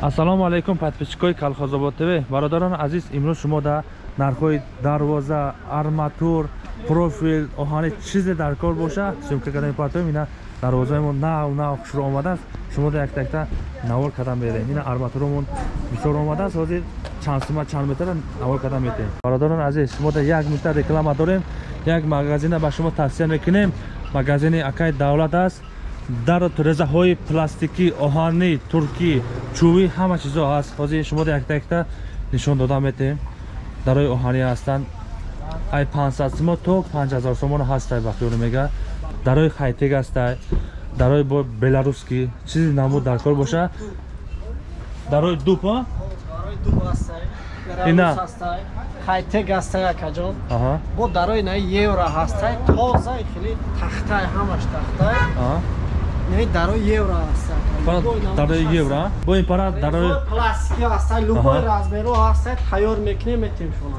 ассалому алайкум подписчикои калхозобод тв бародарони азиз имрӯз шумо дар нархҳои дарвоза арматур профил оҳани чизе дар кор боша. Сёмка кардаи партоем ина дарвозаимон нав нав хушро омадааст. Шумо да яктакта навор карда мерем ина арматуромон бисёр омадааст. Ҳозир чанд сума чанд метра навор карда метем бародарони азиз шумо да як минута реклама дорем. Як магазина ба шумо тавсия мекунем. Магазини акай давлат аст дар резаҳои пластикӣ оҳанӣ туркӣ чӯбӣ ҳама чизо ҳаст ҳозир шумо якта якта нишон дода метем дарои оҳанӣ ҳастанд. Ай 500 сумо то 5000 сомон ҳастай бахёр мега. Дарои хайтек ҳастай дарои бо беларускӣ чизи намуд дар кор боша. Дарои дуб ина. хайтек ҳастай акаҷон бо дарои наи евро ҳастай тозаи хели тахтай ҳамаш тахтай дарои евро дарои евро бо ин пара дарои пластики ҳастай любой размеро ҳастай тайёр мекунем метем шумо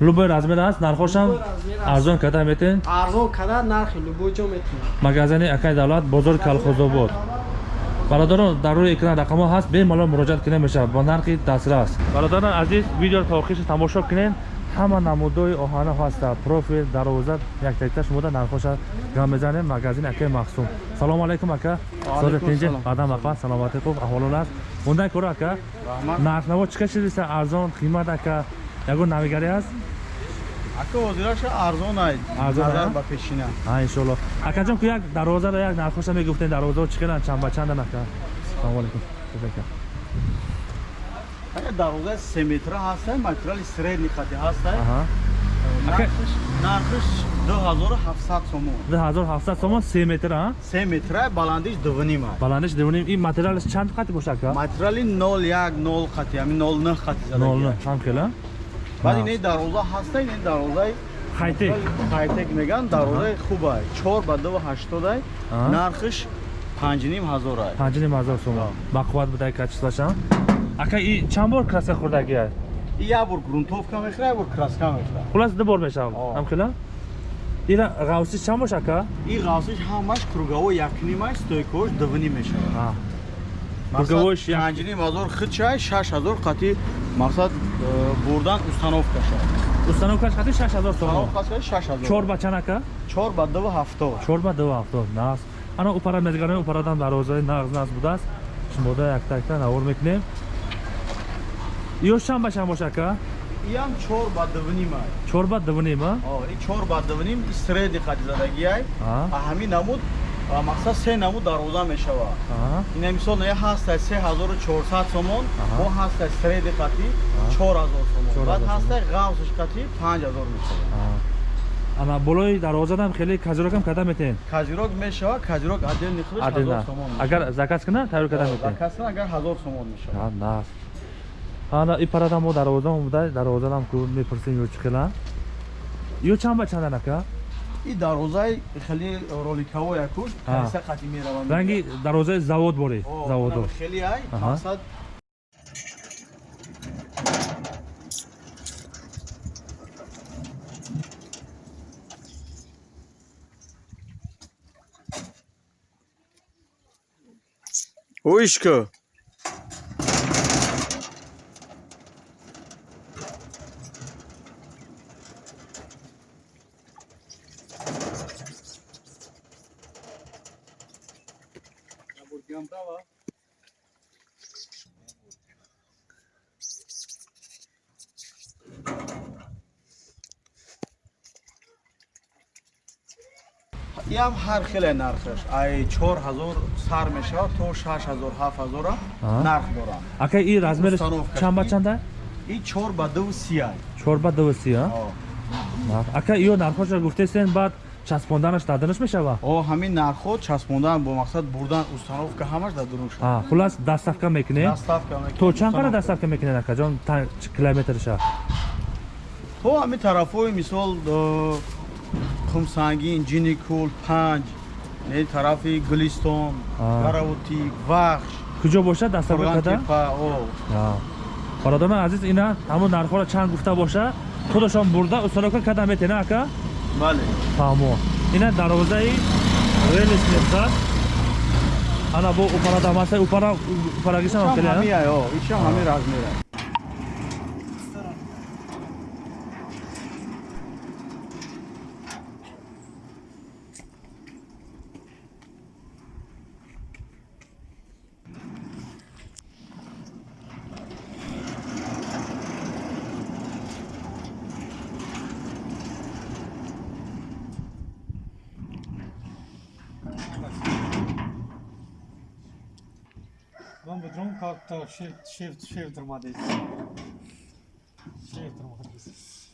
любой размер аст нархошам арзон карда метен? Арзон карда нархи любой ҷо метем. Магазини акай давлат бозори калхозобод бародарон дар рӯи экран рақамҳо ҳаст бемалол муроҷиат кунем мешавад бо нархи дастрас. Бародарон азиз видеоро то охирша тамошо кунем ҳама намудҳои оҳана ҳаста профил дароза яктакта шумода нархоша гам мезанем магазини акаи махсум. Салому алайкум ака. Содатинҷи бадам ака саломати хуб аҳволон аст. Ундай кора ака. Нархнаво чӣ ка чизиста арзон қимат ака. Ягон навигаре аст ака ҳозираша арзонай назар ба пешина. Иншоалло акаҷон ку як дарозаро як нархоша мегуфтем дарозао чӣ қадан чанд ба чандан ака салому алайкум дарозаи се метра ҳастай материали средни хати ҳастай дуҳазору ҳафтсад сомон. дуҳазору ҳафтсад сомон се метра се метра баландиш дувнима баландиш дувним ин материалиш чанд хати боша ака? Материали нол як нол хати ами нол ных хати нол ных ҳам хела баъд. ин дароза ҳастай ин дарозаи хайтек. Хайтек меган дарозаи хубай. Чор ба дуву ҳаштодай нархиш панҷним ҳазорай панҷним ҳазор сомон бақувват будай качествашам ака и чанд бор краска хӯрдагия як бор грунтовка мехӯра як бор краска мехӯра хулас ду бор мешавам. Ҳамхела ира ғавсиш чанд бош ака? И ғавсиш ҳамаш круговой якнимай стойкош дувним мешавад круговойш панҷним ҳазор хичай шаш ҳазор қати мақсад э, бурдан установка шавад установкаш қати шаш ҳазор сомон шаш ҳазор чор ба чанд ака чор ба дуву ҳафтод. Чор ба дуву ҳафтод нас. Ана упара мезгарем упарадан дарозаи нағз нағз будааст. Шумода якта якта навор мекунем. Ё чанд ба чанд боша ака иам чор ба дувнима чор ба дувним а и чор ба дувним среди хадизадагиай. Ҳамин намуд мақсад се намуд дароза мешавад. Ина мисол се ҳазору чорсад сомон бо ҳастай среди чор ҳазор сомон. Баъд ҳастай ғавсиш панҷ ҳазор мешавад. Ана болои дарозадам хеле каҷирокам карда метен? Каҷирок мешавад каҷирок отдельни худаш ҳазор сомон агар заказ кунад тайёр карда метен? заказ кунад агар ҳазор сомон мешавад. Ана и парада мо дарвозаам буда дарвозаам ку мепурсем ё чӣ хела? Ё чанд ба чандан ака и дарвозаи хеле роликаво якуш кайса қати мераванд? Ранги дарвозаи завод боре заводо. хеле ай иам ҳар хеле нархаш. Ай чор ҳазор сар мешавад то шаш ҳазор ҳафт ҳазора нарх дорам ака и размериш чанд ба чанда? И чор ба дуву сия. Чор ба дуву сия? Ака иё нархоша гуфтесен баъд часпонданаш дадунуш мешавад о ҳамин нархҳо часпондан бо мақсад бурдан установка ҳамаш дадунуш хулас дастафка мекунед то чанд қадр дастафка мекунед акаҷон километрша? То ҳамин тарафҳои мисол хумсангин ҷиникул панҷ тарафи гулистон гаравутӣ вахш. Куҷо бошад дастафка карда бародарони азиз ина ҳамон нархҳоро чанд гуфта боша худашон бурда установка карда метена ака бале. Тамо. Ина дарвозаи релис мехӯрад ана бо упара дамаса упара упарагиша Ишам келе ҳамия, ё, ишам John Carter Shift Shift Shift maddesi. Shift maddesi.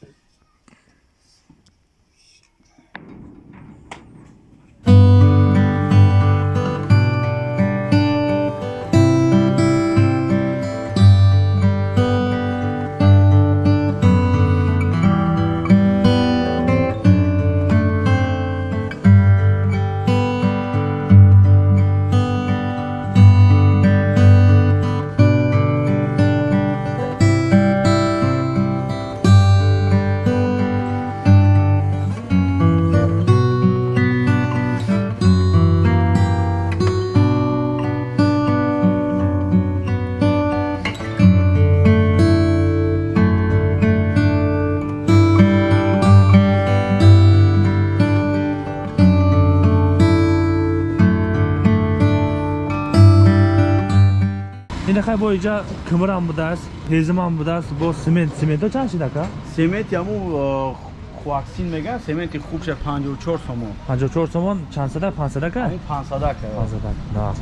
Инахай бо иҷа кӯмирам будааст ҳезимам будааст бо семент сементҳо чанд шид ака Семент яму хуаксин меган, сементи хубша 54 сомон. 54 сомон чанд садак 5 садака Ҳамин 500 ак. 5 садак на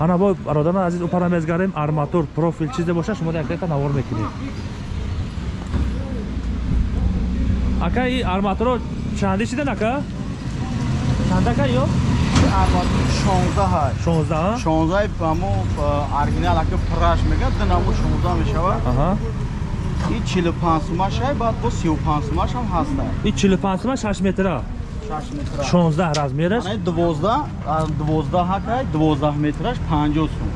ана бо бародарон азиз упара мезгарем арматур профил чизе боша шумо як дақиқа навор мекунед ака и арматурро чанди шидан ака чандака ё 16 ҳай. 16 16 ҳаму оригинал ака праш меган, динаму 16 мешавад. И 45 сомаш ҳай, баъд бо 35 сомаш ҳам ҳаста. и 45 сомон 6 метра 6 метра. 16 размераш Ана 12, 12 ҳак ҳай, 12 метраш 50 сом.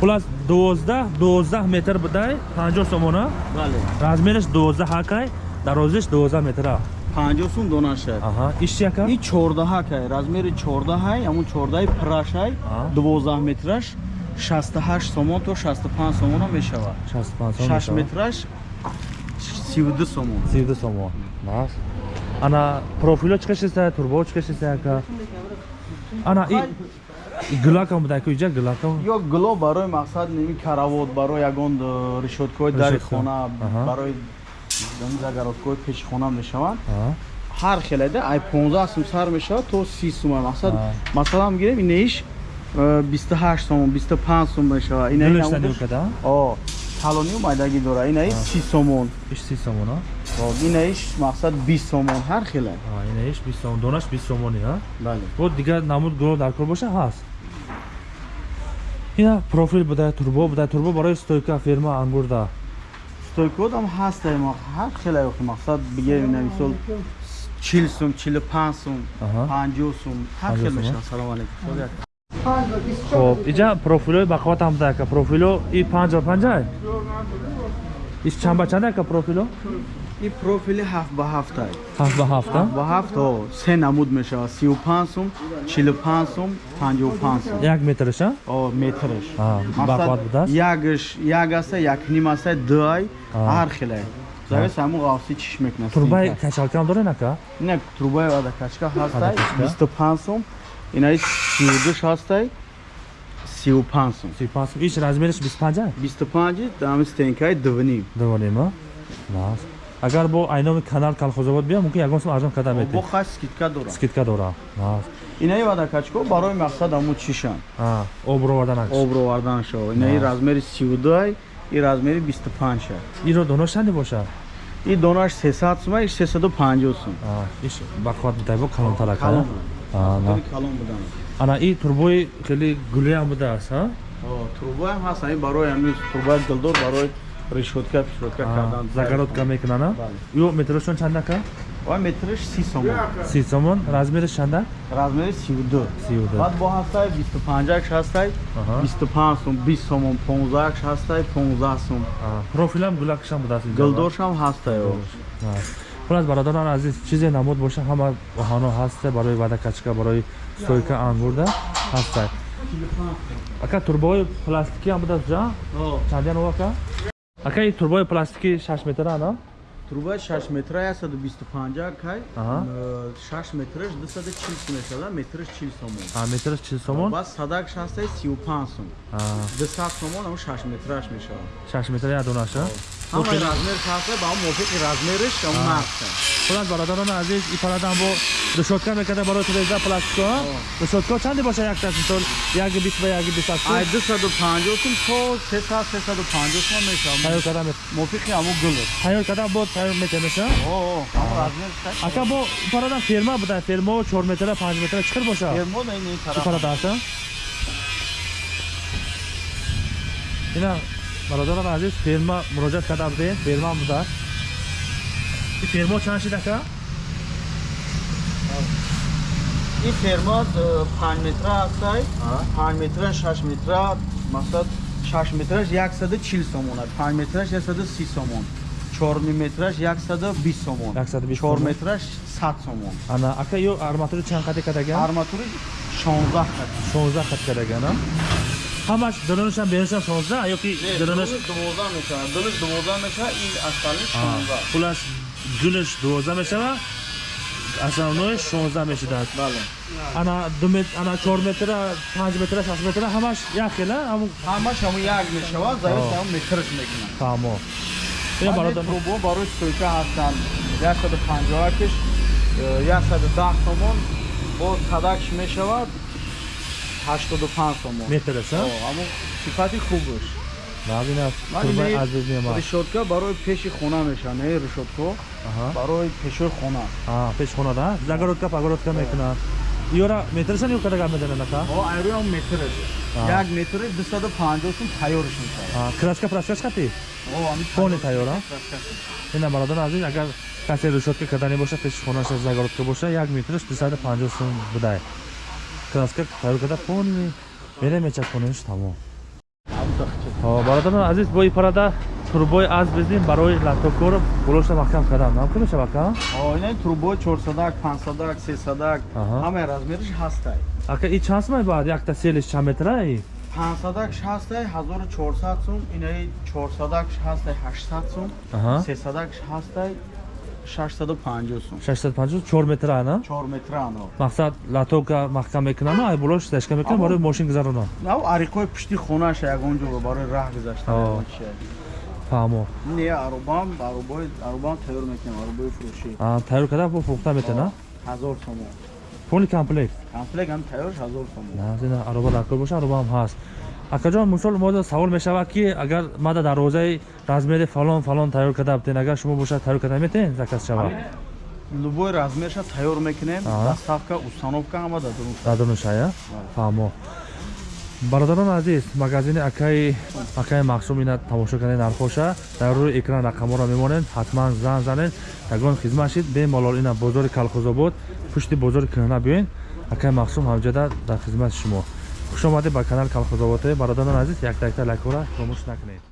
хулас 12 12 метр будай 50 сомона Бале. размераш 12 ҳакай дарозиш 12 метра 50 сом донаш ҳай. аҳа ишчи яка И 14 ҳак ҳай, размери 14 ҳай, ҳамун 14 праш ҳай, Аҳа. 12 метраш 68 сомон то 65 сомон ҳам мешавад. 65 сомон 6 метраш 32 сомон. 32 сомон. Бас ана профило чиқашиста турбо чиқашиста яка ана и гулакам буда ку иҷа гулакам ё гло барои мақсад ними каравот барои ягон э, решоткаҳои дари хона барои загароткаҳои пеши хона мешаванд ҳар хеледа ай 15 сум сар мешавад то 30 сум мақсад Аҳа. масалан мегирем инаиш э, 28 сомон 25 сум мешавад инаи Гулешта намудаш- нилкада о талонию майдагӣ дора. Инаи 30 сомон. Иш 30 сомон а? О, инаиш мақсад 20 сомон. Ҳар хеле А, ина иш 20 сомон. Донаш 20 сомони а? Бале. Бо дигар намуд гуло дар кор боша? Ҳаст. Ина профил буда турбо буда турбо барои стойка ферма ангурда стойкот ҳам ҳастай ма ҳар хеле охи мақсад бигем ина мисол 40 сум 45 сум Аҳа. 50 сум ҳар 50 хел сум, мешавад. Салом алейкум. Хоб иҷа профилои бақуватам буда ака профило и 5 5 иш чанд ба чанд ака профило и профили 7 ба 7 ай 7 ба 7 а ба 7 о се намуд мешавад. 35 сум 45 сум 55 сум як метраш а? О метраш. А, бақуват будааст? ягш як аста як ним аста ду ай ҳар хеле завес ҳамун ғавси чиш мекунад. Турбаи качалкам дорен ака не трубаи адакачка ҳастай Адакачка. 25 сум инаи 32 ҳастай 35 сум 35 иш размериш 25 а 25 дами стенкаи дувним довонем а? Бас агар бо айноми канал калхозобод биям мумкин ягон сум арзон карда бо метӣ хаш скидка дора скидка дора бас инаи адакачко барои мақсад ҳамун чишанд обро варданак обро вардан шо. Инаи размери 32 ай и размери 25 ай иро донош чанде боша и донаш 300 сум ай 350 сум. А иш бақуват будай бо калонтар ака калон будан. Ана и турбои хеле гулеам будааст трубаам ҳаст. Барои ами трубаи дилдор барои решотка пешотка А, кардан. загородка мекунанд а ё метрошон чанд ака ва метриш 30 сомон. 30 сомон. Размериш чанда размери 32 32 баъд бо ҳастай 25 акш ҳастай Аҳа. 25 сум 20 сомон 15 акш ҳастай 15 сум. А, профилам гулакшам будааст инҷа, гилдоршам ҳастай? А. хулас бародарон азиз чизе намуд боша ҳама оҳано ҳаста барои вада качка барои стойка ангурда ҳастай ака турбои пластикӣ ҳам будаст ҷа? Чандян ҳо ака ака ин турбои пластикӣ 6 метра ана Труба 6 метра 125 кай. Ага. 6 метраш 240 сум мешава, метраш 40 сомон. а метраш 40 сомон Бас садак 60 35 сум. А, 200 сомон ам 6 метраш мешава. 6 метра як донаша Ҳама размер шахса ба он мувофиқи размериш ам нақша. худат бародарони азиз ин парадан бо решотка мекарда барои туреза пластико решотка чанде боша якташ мисол яги 20 ба яги 20 сум Ай 250 сум то 300 350 сум мешава. тайёр карда мет Мувофиқи ам гул. тайёр карда бо тайёр метемеша О, ам размер шахса. ака бо парадан ферма буда фермо 4 метра 5 метра чиқир боша Фермо на ин ин тараф. парада аста ина бародарони азиз ферма муроҷиат карда будем ферма буда ин фермо чанд шид ака ин фермо 5 метра ҳастай 5 метра 6 метра масад 6 метраш 140 сомон аст 5 метраш 130 сомон 4 метраш 120 сомон 120 4 сомон. метраш 100 сомон ана ака ё арматури чанд қати кардаган арматури 16 кат 16 қат кардаган а ҳамаш дилонашам берунашам 16 ёки дилонаш 12 мешава. Дилаш 12 мешава ин асали 16 пулаш дунаш 12 мешава асавнои 16 мешидад. Бале. Ана 2 метр ана 4 метра 5 метра 6 метра ҳамаш як хела ҳамун ҳамаш ҳамон як мешава завис ҳам метраш мекунад. Фаҳмо ин бародар трубо барои стойка ҳастанд. 150 киш 110 сомон бо садакш мешавад 85 сомон метраш а? Ҳамон сифати хубаш набина Ман турбаи ин аз безмема решотка барои пеши хона меша не решотко аҳа. Барои пешои хона. А пеш хонада загородка пагородка мекунад. Ёра метрашан ё кадаga меданад ака? О айроям метраш А. як метри 250 сум тайёриш мешавад. А, краска праскаш хати о ҳамин Хони тайёр, а? краска. ина бародар азиз агар касе решотка кардани боша пеши хонаша загородка боша як метраш 250 сум будай краска тайёр карда пони мере мечакониш тамом. Ҳам тахча. Ҳо, бародарон азиз бо ин парада турбои аз бездим барои лаптопкор булошта маҳкам кардам намкун мешавад ка о ина трубои 400 500 300 Аҳа. ҳамаи размериш ҳастай. Ака ин чанд сумай баъд? Якта селиш чанд метра и 500 ҳастай 1400 сум инаи 400 ҳастай 800 сум Аҳа. 300 ҳастай 650 сум. 650 4 метра ана? 4 метра ано. Мақсад лаптопка маҳкам мекунам ай булош стешка мекунам Амо- барои мошин гузаронам нав ариқои пушти хонааш ягон ҷо барои раҳ чия. фаҳмо не арубам арубои арубам тайёр мекунем арубои фурӯшӣ. А, тайёр карда бо фурӯхта метана ҳазор сомон пони комплект? Комплект ҳам тайёрш ҳазор сомон назина ароба лакор боша ароба ҳам ҳаст акаҷон мисол мода савол мешавад ки агар мада дарвозаи размери фалон фалон тайёр карда битен агар шумо боша тайёр карда метен заказ шава любой размерша тайёр мекунем доставка установка ҳама дадонушая фаҳмо. Бародарони азиз магазини акаи акаи махсум ина тамошо кардани нархоша. Дар рӯи экран рақамҳоро мемонед ҳатман занг занед. Ягон хизмат шид бемалол ина бозори калхозобод пушти бозори кӯҳна биёед. Акаи махсум ҳамҷода дар хизмати шумо хушомадед ба канали калхозобод бародарони азиз якта якта лайкора фаромӯш накунед